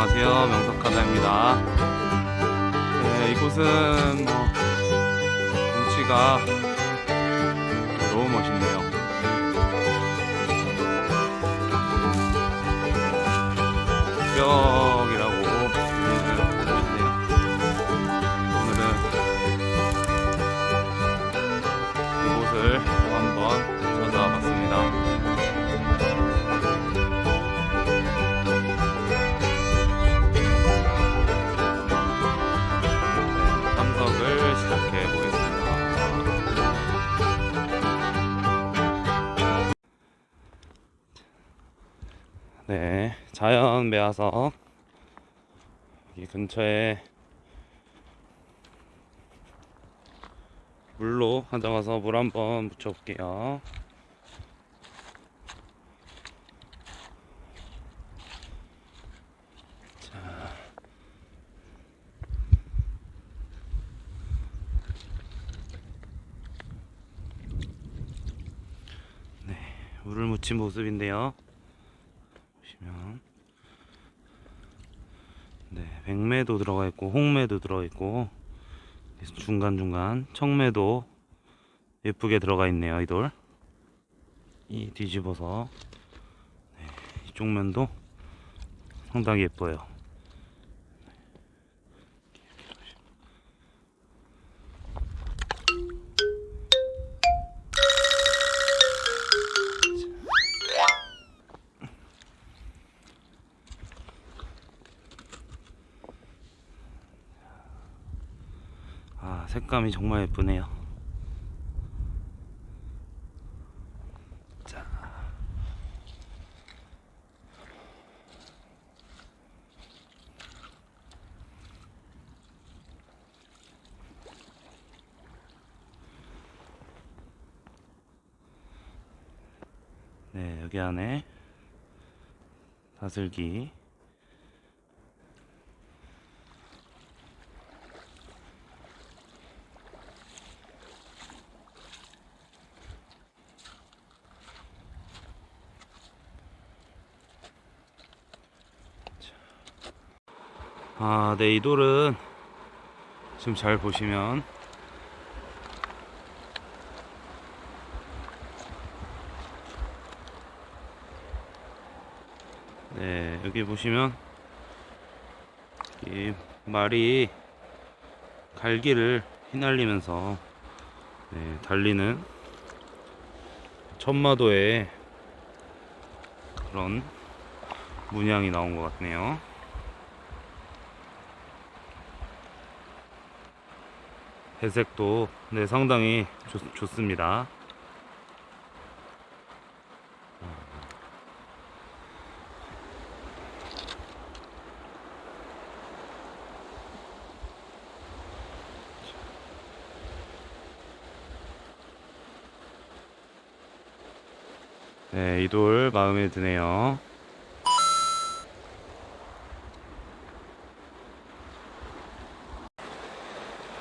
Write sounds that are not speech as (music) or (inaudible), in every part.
안녕하세요. 명석하자입니다. 네, 이곳은 뭐 경치가 너무 멋있네요. 벽 네, 자연 매화석 이 근처에 물로 가져가서 물 한번 묻혀볼게요. 물을 묻힌 모습인데요. 보시면 네, 백매도 들어가 있고 홍매도 들어가 있고 중간 중간 청매도 예쁘게 들어가 있네요. 이 돌. 이 뒤집어서 네, 이쪽 면도 상당히 예뻐요. 색감이 정말 예쁘네요. 자. 네, 여기 안에 다슬기 아, 네, 이 돌은 지금 잘 보시면 네, 여기 보시면 이 말이 갈기를 휘날리면서 네, 달리는 천마도의 그런 문양이 나온 것 같네요. 배색도 네, 상당히 좋, 좋습니다. 네, 이 돌 마음에 드네요.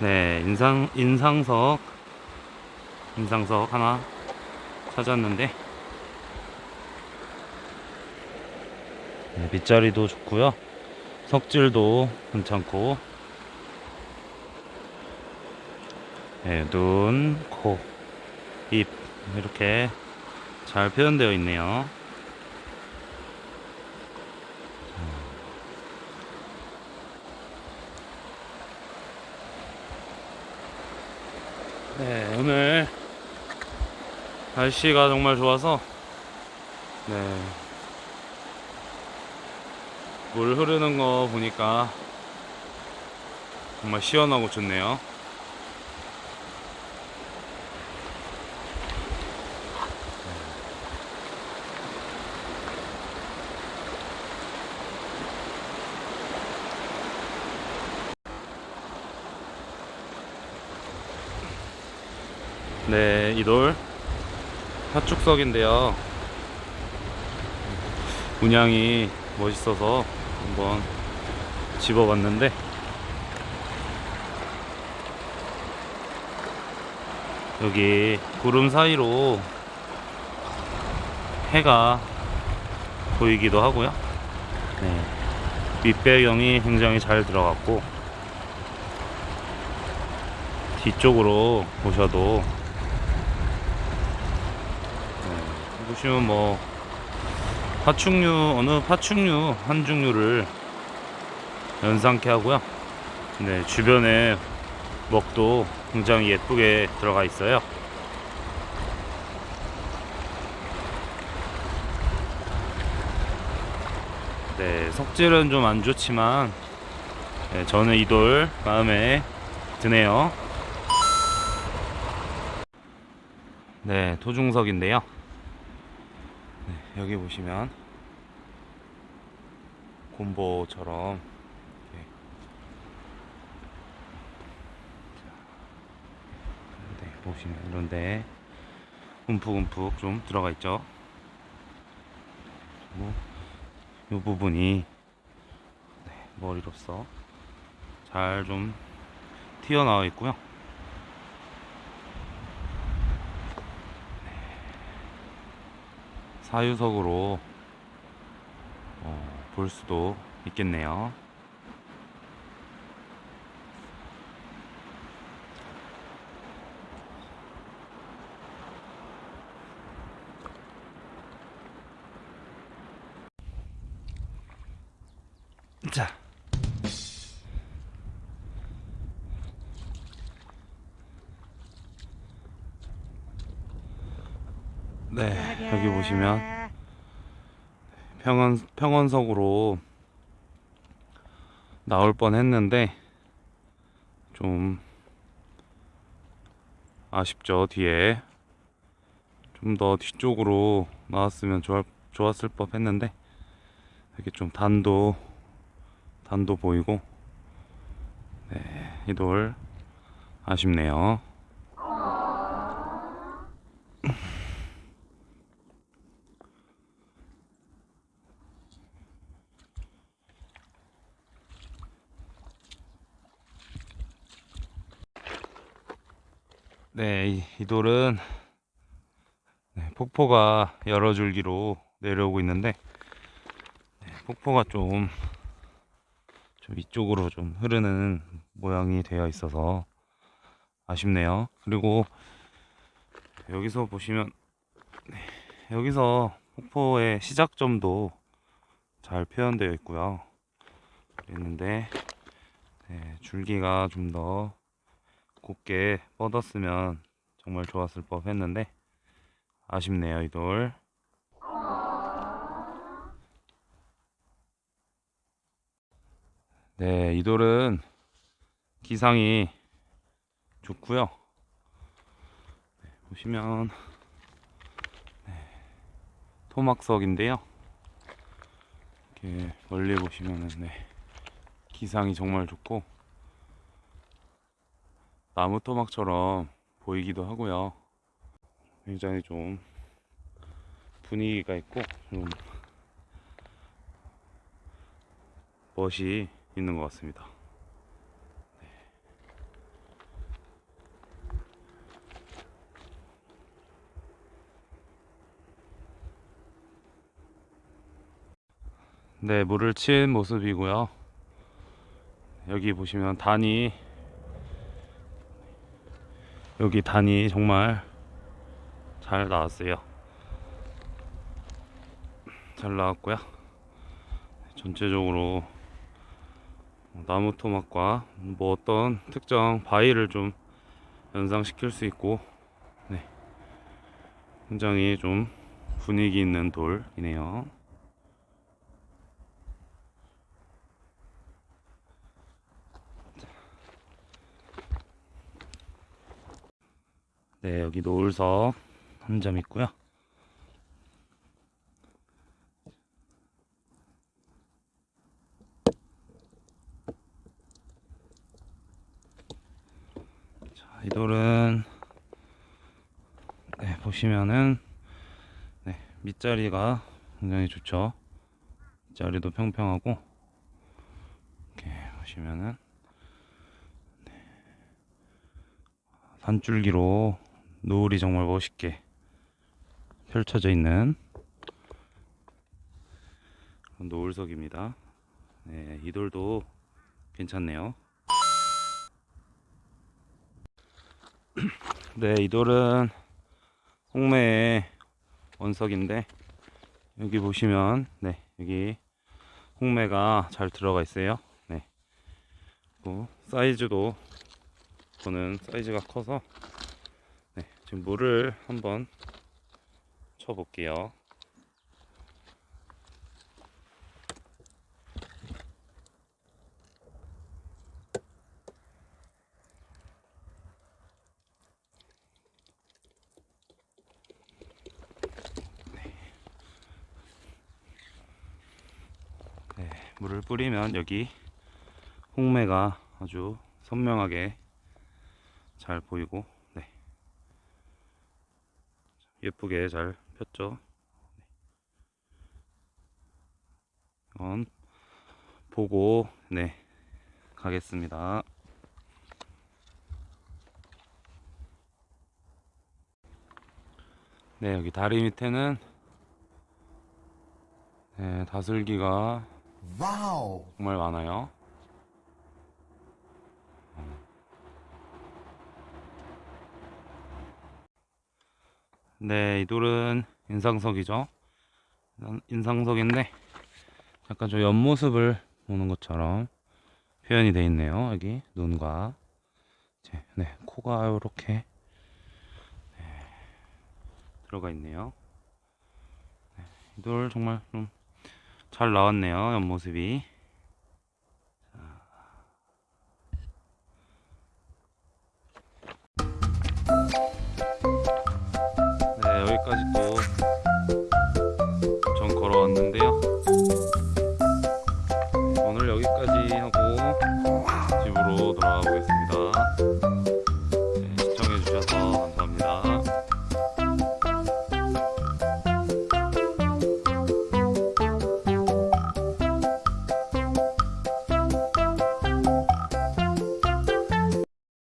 네, 인상, 인상석, 인상석 하나 찾았는데, 네, 밑자리도 좋고요. 석질도 괜찮고, 네, 눈, 코, 입, 이렇게 잘 표현되어 있네요. 네, 오늘 날씨가 정말 좋아서 네. 물 흐르는 거 보니까 정말 시원하고 좋네요. 네, 이돌 파축석인데요. 문양이 멋있어서 한번 집어봤는데 여기 구름 사이로 해가 보이기도 하고요. 네. 밑배경이 굉장히 잘 들어갔고 뒤쪽으로 보셔도 네, 보시면 뭐 파충류 어느 파충류 한 종류를 연상케 하고요. 네 주변에 먹도 굉장히 예쁘게 들어가 있어요. 네 석질은 좀 안 좋지만 네, 저는 이 돌 마음에 드네요. 네 토중석인데요. 네, 여기 보시면 곰보처럼 네, 보시면 이런데 움푹움푹 좀 들어가 있죠. 그리고 이 부분이 네, 머리로서 잘 좀 튀어나와 있고요. 사유석으로 어, 볼 수도 있겠네요. 자. 네, 여기 보시면 평원 평원석으로 나올 뻔 했는데 좀 아쉽죠 뒤에. 좀 더 뒤쪽으로 나왔으면 좋았, 좋았을 법 했는데 이렇게 좀 단도 단도 보이고. 네, 이 돌 아쉽네요 네, 이, 이 돌은 네, 폭포가 여러 줄기로 내려오고 있는데 네, 폭포가 좀, 좀 이쪽으로 좀 흐르는 모양이 되어 있어서 아쉽네요. 그리고 여기서 보시면 네, 여기서 폭포의 시작점도 잘 표현되어 있고요. 있는데 네, 줄기가 좀 더 곱게 뻗었으면 정말 좋았을 법 했는데 아쉽네요 이 돌. 네, 이 돌은 기상이 좋고요. 네, 보시면 네, 토막석인데요. 이렇게 멀리 보시면은 네, 기상이 정말 좋고 나무 토막처럼 보이기도 하고요. 굉장히 좀 분위기가 있고 좀 멋이 있는 것 같습니다. 네, 물을 친 모습이고요. 여기 보시면 단이 여기 단이 정말 잘 나왔어요. 잘 나왔고요. 전체적으로 나무 토막과 뭐 어떤 특정 바위를 좀 연상시킬 수 있고 네. 굉장히 좀 분위기 있는 돌이네요. 네, 여기 노을석 한 점 있고요. 자, 이 돌은 네, 보시면은 네, 밑자리가 굉장히 좋죠. 밑자리도 평평하고 이렇게 보시면은 산줄기로 노을이 정말 멋있게 펼쳐져 있는 노을석입니다. 네, 이 돌도 괜찮네요. (clears throat) 네, 이 돌은 홍매의 원석인데 여기 보시면 네, 여기 홍매가 잘 들어가 있어요. 네. 사이즈도 저는 사이즈가 커서 네, 지금 물을 한번 쳐 볼게요. 네, 물을 뿌리면 여기 홍매가 아주 선명하게 잘 보이고 네. 예쁘게 잘 폈죠. 네. 이건 보고 네 가겠습니다. 네 여기 다리 밑에는 네, 다슬기가. 정말 많아요. 네, 이 돌은 인상석이죠. 인- 인상석인데 약간 저 옆모습을 보는 것처럼 표현이 되어 있네요. 여기 눈과 네, 코가 이렇게 들어가 있네요. 네, 이 돌 정말 좀 잘 나왔네요. 옆모습이. 까지 또 전 걸어왔는데요.